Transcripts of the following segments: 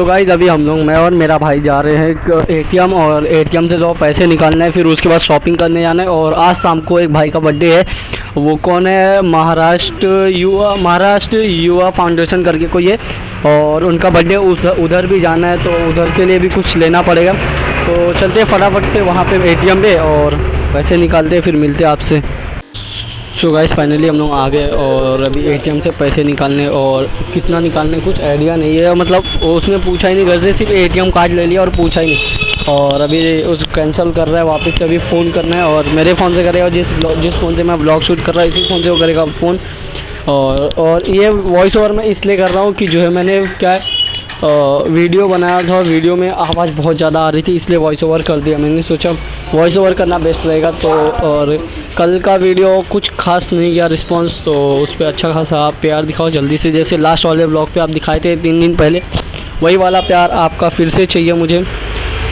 So guys अभी हम लोग, मैं और मेरा भाई जा रहे हैं एटीएम और एटीएम से जो पैसे निकालने हैं, फिर उसके बाद शॉपिंग करने जाना है और आज शाम को एक भाई का बर्थडे है। वो कौन है? महाराष्ट्र युवा महाराष्ट्र युवा फाउंडेशन करके कोई है और उनका बर्थडे उधर भी जाना है तो उधर के लिए भी कुछ लेना पड़ेगा। तो चलते फटाफट से वहाँ पे एटीएम पे और पैसे निकालते फिर मिलते आपसे। सो गाइस फाइनली हम लोग आ गए और अभी एटीएम से पैसे निकालने और कितना निकालने कुछ आइडिया नहीं है। मतलब उसने पूछा ही नहीं, घर से सिर्फ़ एटीएम कार्ड ले लिया और पूछा ही नहीं। और अभी उस कैंसिल कर रहा है, वापस से अभी फ़ोन करना है और मेरे फ़ोन से करेगा जिस जिस फ़ोन से मैं ब्लॉग शूट कर रहा हूँ, इसी फ़ोन से वो करेगा फ़ोन और और ये वॉइस ओवर मैं इसलिए कर रहा हूँ कि जो है मैंने क्या है वीडियो बनाया था वीडियो में आवाज़ बहुत ज़्यादा आ रही थी, इसलिए वॉइस ओवर कर दिया। मैंने सोचा वॉइस ओवर करना बेस्ट रहेगा तो और कल का वीडियो कुछ खास नहीं गया रिस्पांस तो उस पर अच्छा खासा आप प्यार दिखाओ जल्दी से। जैसे लास्ट वाले ब्लॉग पे आप दिखाए थे तीन दिन पहले वही वाला प्यार आपका फिर से चाहिए मुझे।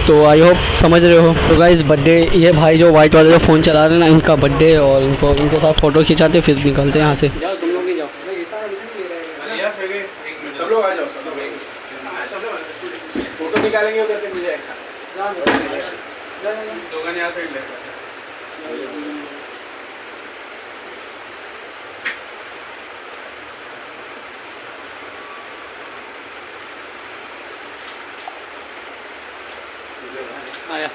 तो आई होप समझ रहे हो। तो गाइस बर्थडे ये भाई जो वाइट वाले जो फ़ोन चला रहे हैं ना इनका बर्थडे और इनको इनके साथ फ़ोटो खिंचाते फिर निकलते हैं यहाँ से। जाओ तुम लोग भी जाओ। भैया सगे सब लोग आ जाओ सब लोग। सब लोग फ़ोटो निकालेंगे उधर से मिल जाएगा। दोघांनी या साईडला आया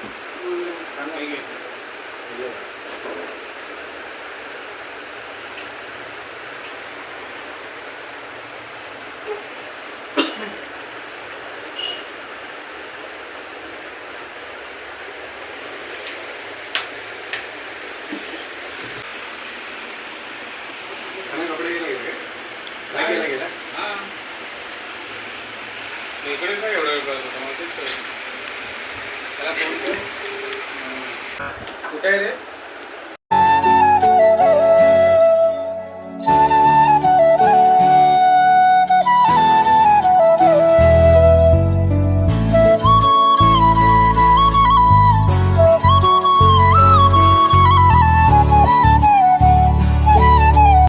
इकडे काय एवढं वेळ करत होता मला तेच. त्याला फोन कर. कुठे आहे रे?